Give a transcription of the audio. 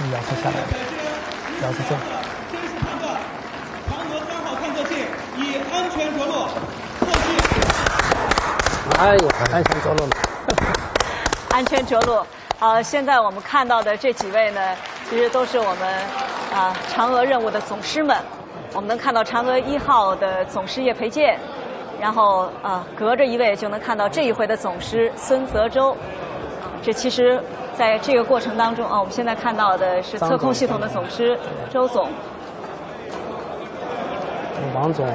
这个摇车下来了，摇车正。真实判断，嫦娥三号探测器已安全着陆，后续。哎呦，安全着陆了。安全着陆。呃，现在我们看到的这几位呢，其实都是我们啊嫦娥任务的总师们。我们能看到嫦娥一号的总师叶培建，然后啊隔着一位就能看到这一回的总师孙泽洲。这其实在这个过程当中啊，我们现在看到的是测控系统的总师周总。王总。